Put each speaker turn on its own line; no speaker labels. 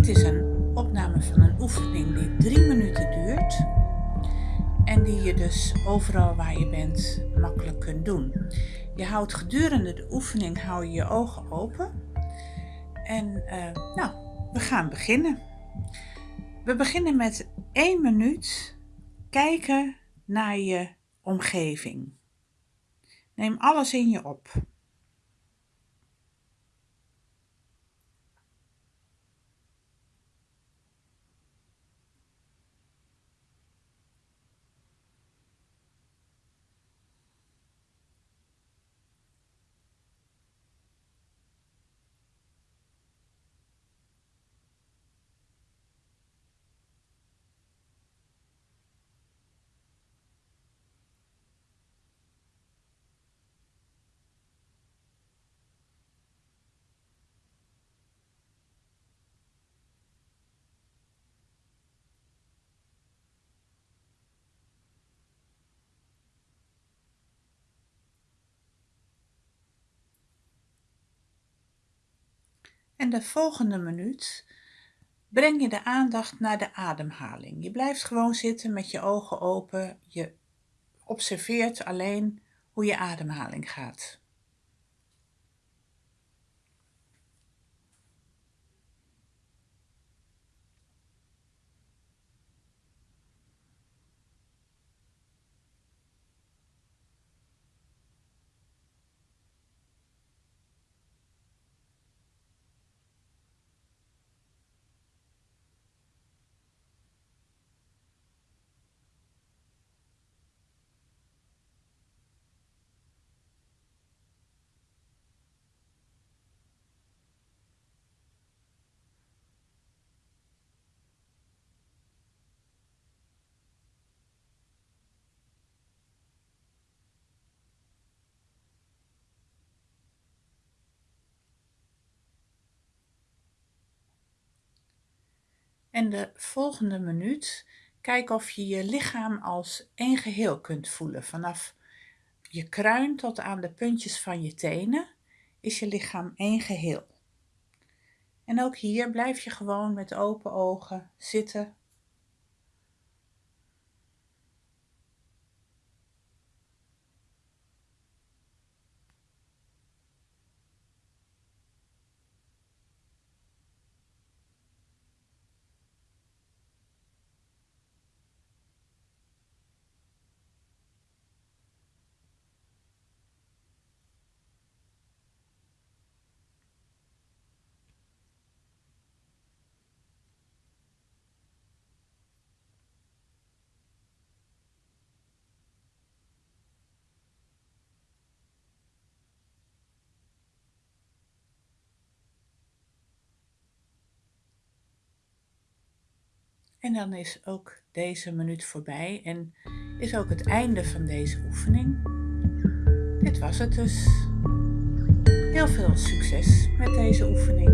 Dit is een opname van een oefening die drie minuten duurt en die je dus overal waar je bent makkelijk kunt doen. Je houdt gedurende de oefening hou je, je ogen open en eh, nou, we gaan beginnen. We beginnen met één minuut kijken naar je omgeving. Neem alles in je op. En de volgende minuut breng je de aandacht naar de ademhaling. Je blijft gewoon zitten met je ogen open. Je observeert alleen hoe je ademhaling gaat. En de volgende minuut kijk of je je lichaam als één geheel kunt voelen. Vanaf je kruin tot aan de puntjes van je tenen is je lichaam één geheel. En ook hier blijf je gewoon met open ogen zitten En dan is ook deze minuut voorbij en is ook het einde van deze oefening. Dit was het dus. Heel veel succes met deze oefening.